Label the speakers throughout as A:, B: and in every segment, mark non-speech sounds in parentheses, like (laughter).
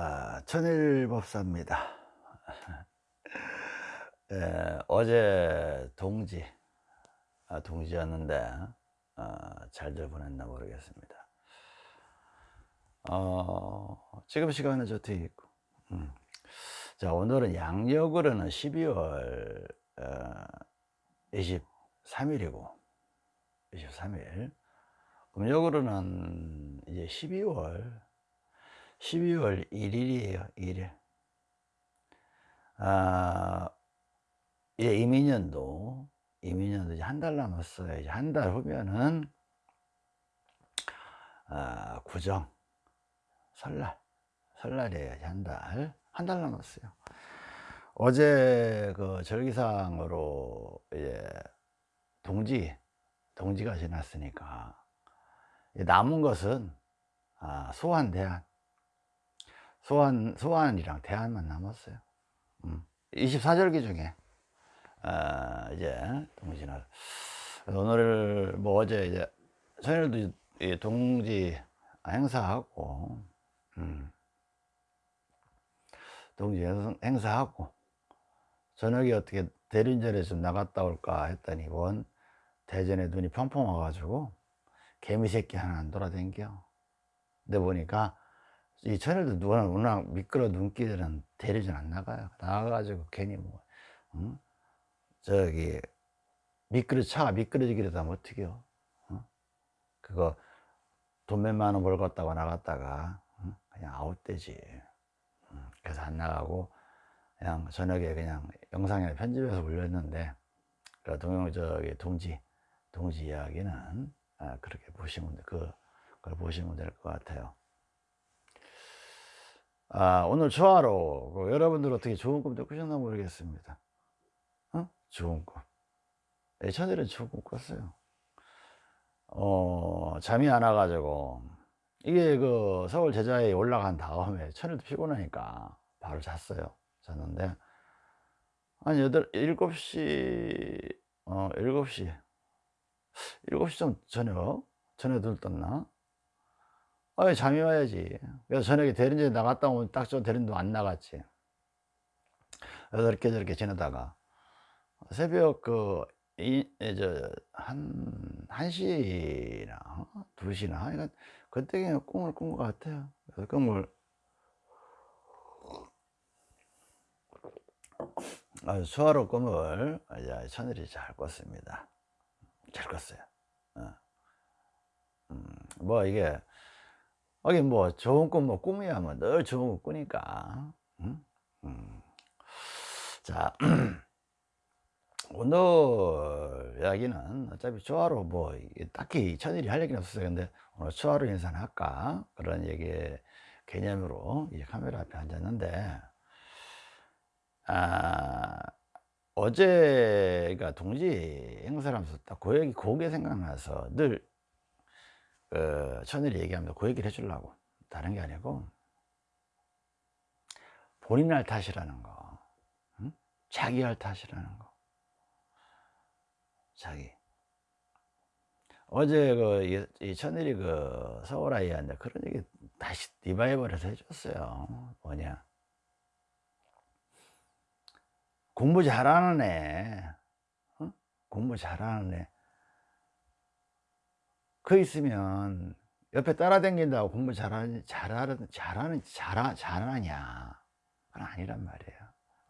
A: 아, 천일법사입니다. (laughs) 예, 어제 동지, 아, 동지였는데 아, 잘들 보냈나 모르겠습니다. 어, 지금 시간은 저 뒤에 있고. 음. 자, 오늘은 양력으로는 12월 어, 23일이고, 23일. 음력으로는 이제 12월 12월 1일이에요 1일. 아, 이제 이민년도 이민년도 이제 한 달 남았어요. 이제 한 달 후면은 아, 구정 설날 설날이에요 한달. 한 달 남았어요. 어제 그 절기상으로 이제 동지 동지가 지났으니까. 남은 것은 아, 소환 대안 소환 소환이랑 대안만 남았어요 음. 24절기 중에 아, 이제 동지날 오늘 뭐 어제 이제 저녁도 동지 행사하고 음. 동지 행사하고 저녁에 어떻게 대륜전에 좀 나갔다 올까 했더니 원 대전에 눈이 펑펑 와가지고 개미 새끼 하나 안 돌아댕겨 근데 보니까 이 천일도 누가 워낙 미끄러 눈길들은 대리전 안 나가요 나가가지고 괜히 뭐 응? 저기 미끄러 차가 미끄러지기라도 하면 어떡해요 응? 그거 돈 몇만 원 벌었다고 나갔다가 응? 그냥 아웃되지 그래서 안 나가고 그냥 저녁에 그냥 영상에 편집해서 올렸는데 그 동영 저기 동지 동지 이야기는 아, 그렇게 보시면 그, 그걸 보시면 될 것 같아요. 아, 오늘 초하로 그 여러분들 어떻게 좋은 꿈도 꾸셨나 모르겠습니다. 어? 좋은 꿈. 예천일은 좋은 꿈 꿨어요. 어, 잠이 안 와가지고 이게 그 서울 제자에 올라간 다음에 천일도 피곤하니까 바로 잤어요. 잤는데 한 여덟 일곱 시 어, 일곱 시 7시 좀 저녁 전에 눈 떴나? 아 잠이 와야지 그래서 저녁에 대린제 나갔다 오면 딱 저 대린도 안 나갔지 이렇게 저렇게 지내다가 새벽 그, 이, 저, 한, 한 시나, 두 시나, 그러니까 그때 그냥 꿈을 꾼 것 같아요. 그래서 꿈을, 아주 수화로 꿈을 이제 천일이 잘 꿨습니다. 잘 껐어요. 어. 음, 뭐 이게 하긴 뭐 좋은 꿈 뭐 꿈이야 뭐 늘 좋은 거 꾸니까. 음? 음. 자 (clears throat) 오늘 이야기는 어차피 초하루 뭐 딱히 천일이 할 얘기는 없었어요. 근데 오늘 초하루 인사는 할까 그런 얘기 개념으로 이 카메라 앞에 앉았는데 아 어제가 동지 행사를 하면서 딱 고액이 고개 생각나서 늘 그, 천일이 얘기하면서 그 얘기를 해주려고. 다른 게 아니고. 본인 할 탓이라는 거. 응? 자기 할 탓이라는 거. 자기. 어제 그, 이, 천일이 그 서울 아이한테 그런 얘기 다시 리바이벌해서 해줬어요. 뭐냐. 공부 잘하는 애. 어? 공부 잘하는 애 그 있으면 옆에 따라다닌다고 공부 잘하는 잘하는 잘하는 잘 잘하냐. 그건 아니란 말이에요.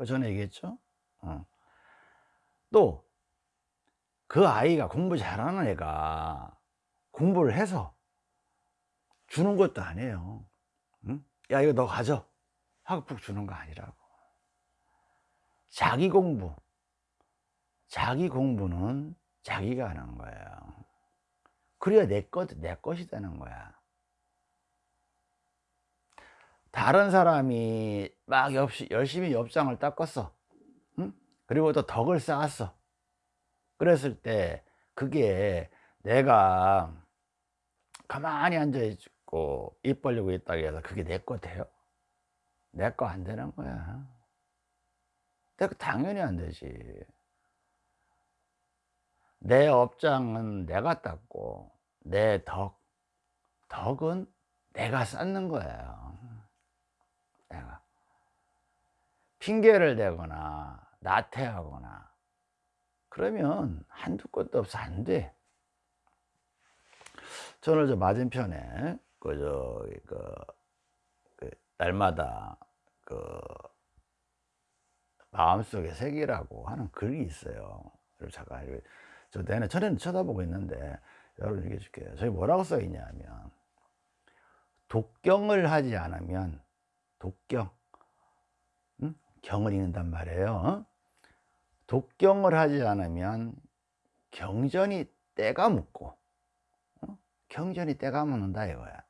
A: 전에 얘기했죠? 어. 또그 아이가 공부 잘하는 애가 공부를 해서 주는 것도 아니에요. 응? 야 이거 너 가져. 푹 주는 거 아니라고. 자기 공부. 자기 공부는 자기가 하는 거예요 그래야 내 것, 내 것이 되는 거야. 다른 사람이 막 열심히 엽장을 닦았어. 응? 그리고 또 덕을 쌓았어. 그랬을 때 그게 내가 가만히 앉아 있고 입 벌리고 있다고 해서 그게 내것 돼요? 내 거 안 되는 거야. 당연히 안 되지 내 업장은 내가 닦고 내 덕, 덕은 내가 쌓는 거예요. 내가 핑계를 대거나 나태하거나 그러면 한두 것도 없어. 안돼. 저는 저 맞은편에 그저 그, 그 날마다 그 마음속의 색이라고 하는 글이 있어요. 잠깐 저 내내 전에는 쳐다보고 있는데 여러분 얘기해 줄게요. 저기 뭐라고 써 있냐면 독경을 하지 않으면 독경 응? 경을 읽는단 말이에요. 어? 독경을 하지 않으면 경전이 때가 묻고 어? 경전이 때가 묻는다 이거야.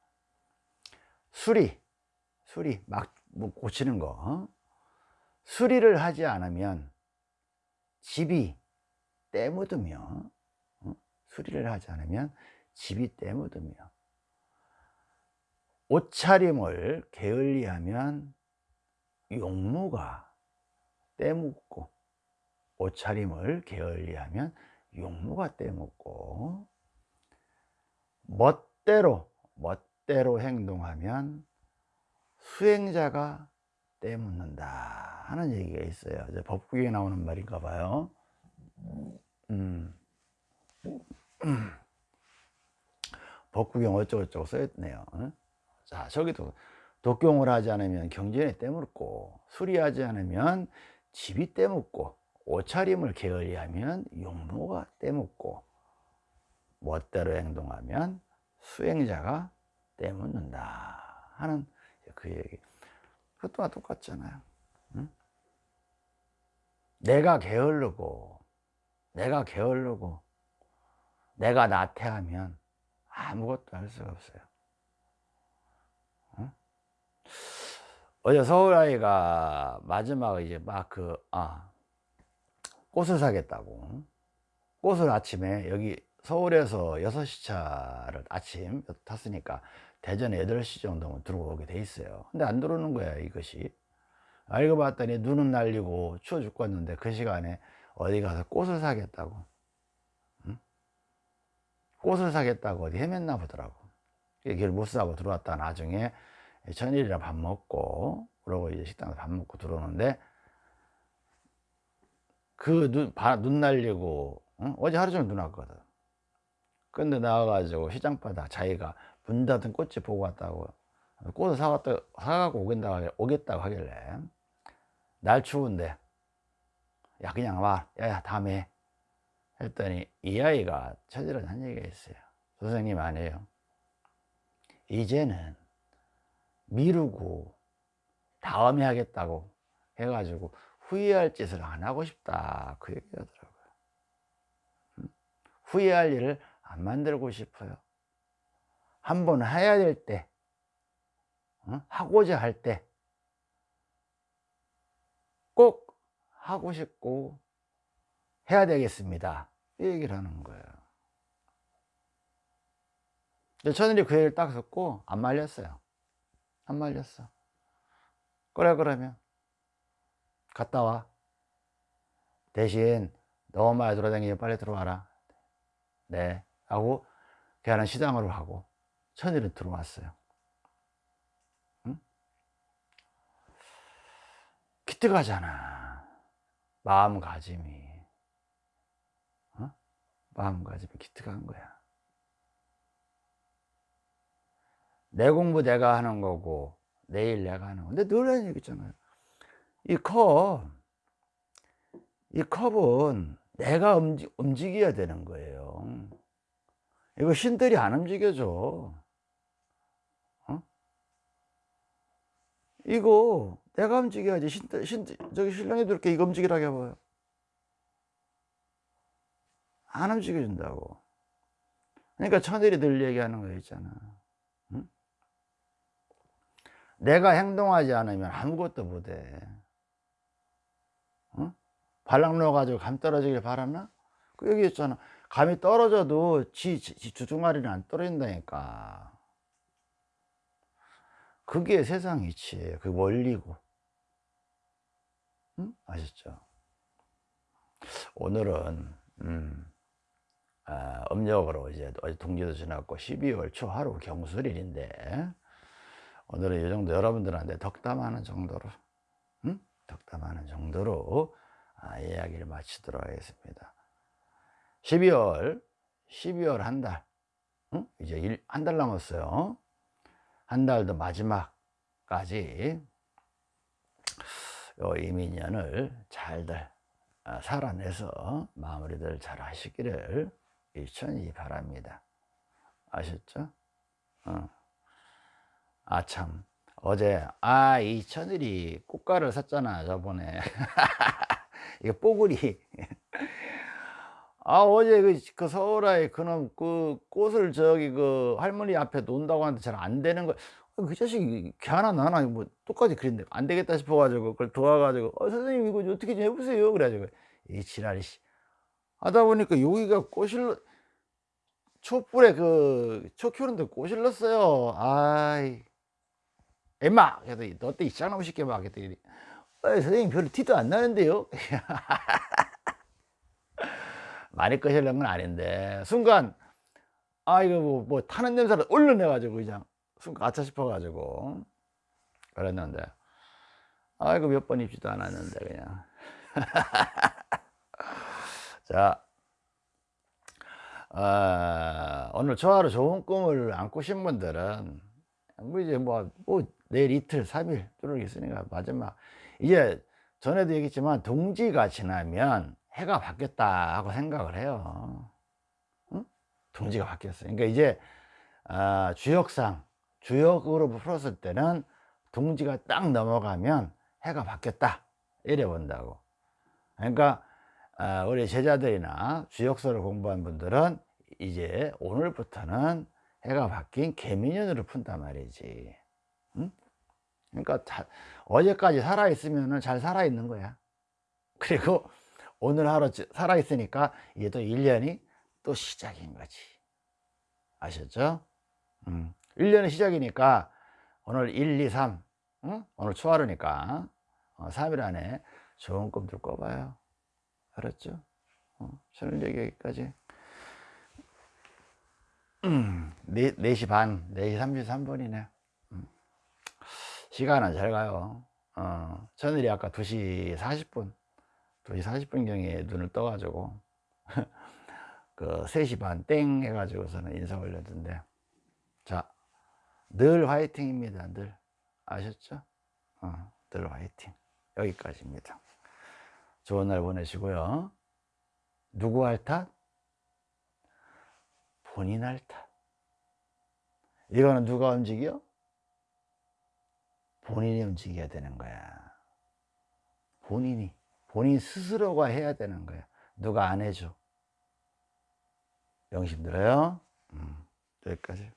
A: 수리 수리 막 뭐 고치는 거 어? 수리를 하지 않으면 집이 때 묻으며 어? 수리를 하지 않으면 집이 때 묻으며 옷차림을 게을리하면 용무가 때 묻고 옷차림을 게을리하면 용무가 때 묻고 멋대로 멋대로 행동하면 수행자가 때 묻는다 하는 얘기가 있어요. 법국에 나오는 말인가 봐요. 음. 음. 법구경 어쩌고저쩌고 써있네요. 자, 저기도 독경을 하지 않으면 경전에 때묻고 수리하지 않으면 집이 때묻고 옷차림을 게을리하면 용모가 때묻고 멋대로 행동하면 수행자가 때묻는다 하는 그 얘기 그것도 똑같잖아요 응? 내가 게을르고 내가 게을르고 내가 나태하면 아무것도 할 수가 없어요. 응? 어제 서울 아이가 마지막 이제 막그 아, 꽃을 사겠다고. 꽃을 아침에 여기 서울에서 6시 차를 아침 탔으니까 대전 8시 정도면 들어오게 돼 있어요. 근데 안 들어오는 거야 이것이. 알고 봤더니 눈은 날리고 추워 죽겠는데 그 시간에 어디 가서 꽃을 사겠다고. 응? 꽃을 사겠다고 어디 헤맸나 보더라고. 길못 사고 들어왔다 나중에 전일이라 밥 먹고 그러고 이제 식당에서 밥 먹고 들어오는데 그눈눈 날리고 응? 어제 하루 종일 눈 왔거든. 근데 나와가지고 시장바닥 자기가 문 닫은 꽃이 보고 왔다고. 꽃을 사왔다 사갖고 오겠다고, 오겠다고 하길래. 날 추운데 야 그냥 와. 야야 다음에. 했더니 이 아이가 처지를 한 얘기가 있어요. 선생님 아니에요. 이제는 미루고 다음에 하겠다고 해가지고 후회할 짓을 안 하고 싶다. 그 얘기 하더라고요. 후회할 일을 안 만들고 싶어요. 한 번 해야 될때 어? 하고자 할 때 꼭 하고 싶고 해야 되겠습니다. 이 얘기를 하는 거예요. 저는 그 얘기를 딱 듣고 안 말렸어요. 안 말렸어. 그래 그러면 갔다 와. 대신 너무 많이 돌아다니면 빨리 들어와라. 네. 하고 걔는 시장으로 하고 천일은 들어왔어요. 응? 기특하잖아 마음가짐이 어? 마음가짐이 기특한 거야. 내 공부 내가 하는 거고 내일 내가 하는 거. 근데 늘 하는 얘기 있잖아요. 이 컵, 이 컵은 내가 움직, 움직여야 되는 거예요. 이거 신들이 안 움직여줘. 어? 이거 내가 움직여야지 신, 신, 저기 신랑이도 이렇게. 이거 움직이라고 해봐요. 안 움직여준다고. 그러니까 천일이 늘 얘기하는 거 있잖아. 응? 내가 행동하지 않으면 아무것도 못해. 응? 발랑 넣어가지고 감 떨어지길 바라나? 그 얘기 했잖아. 감이 떨어져도 지, 지 주둥아리는 안 떨어진다니까. 그게 세상 이치예요. 그 원리고 응? 아셨죠? 오늘은 음, 아, 음력으로 이제 어제 동지도 지났고 12월 초 하루 경술일인데 오늘은 이 정도 여러분들한테 덕담하는 정도로 응? 덕담하는 정도로 아, 이야기를 마치도록 하겠습니다 12월 12월 한달 응? 이제 한 달 남았어요 한 달도 마지막까지 요 이민년을 잘들 아, 살아내서 마무리들 잘 하시기를 일천히 바랍니다 아셨죠? 어. 아참 어제 아 이 천일이 꽃가를 샀잖아 저번에 (laughs) 이게 뽀글이 아 어제 그, 그 서울에 그놈 그 꽃을 저기 그 할머니 앞에 놓는다고 하는데 잘 안 되는 거 그 자식이 개 하나 나나 뭐 똑같이 그린데 안 되겠다 싶어 가지고 그걸 도와가지고 어 선생님 이거 어떻게 좀 해보세요. 그래가지고 이 지랄이 씨. 하다 보니까 여기가 꽃을 촛불에 그초 키우는데 넣었어요. 아이 엠마! 그래도 너때 이쌍나무 쉽게 막 했더니 어, 선생님 별로 티도 안 나는데요? (laughs) 많이 꺼실는 건 아닌데 순간 아 이거 뭐, 뭐 타는 냄새를 얼른 내가지고 그냥 아차 싶어 가지고 그랬는데 아 이거 몇번 입지도 않았는데 그냥. (laughs) 자 어, 오늘 저하루 좋은 꿈을 안 꾸신 분들은 뭐 이제 뭐, 뭐 내일 이틀 3일 뚫을 있으니까 마지막. 이제 전에도 얘기했지만 동지가 지나면 해가 바뀌었다 하고 생각을 해요. 응? 동지가 바뀌었어요. 그러니까 이제 어, 주역상 주역으로 풀었을 때는 동지가 딱 넘어가면 해가 바뀌었다 이래 본다고 그러니까 어, 우리 제자들이나 주역서를 공부한 분들은 이제 오늘부터는 해가 바뀐 개미년으로 푼단 말이지 응? 그러니까 자, 어제까지 살아있으면 잘 살아있는 거야 그리고 오늘 하루 살아있으니까 이게 또 1년이 또 시작인 거지 아셨죠? 음. 1년의 시작이니까 오늘 1, 2, 3 응? 오늘 초하루니까 어, 3일 안에 좋은 꿈들 꿔봐요 알았죠? 어, 저는 여기까지 음, 4, 4시 반, 4시 33분이네 음. 시간은 잘 가요 어, 저늘이 아까 2시 40분 2시 40분경에 눈을 떠가지고 (laughs) 그 3시 반 땡 해가지고서는 인사 올렸는데 자, 늘 화이팅입니다 늘 아셨죠? 어, 늘 화이팅 여기까지입니다 좋은 날 보내시고요 누구 할 탓? 본인 할 탓. 이거는 누가 움직여? 본인이 움직여야 되는 거야. 본인이. 본인 스스로가 해야 되는 거야. 누가 안 해줘. 명심 들어요? 음, 여기까지.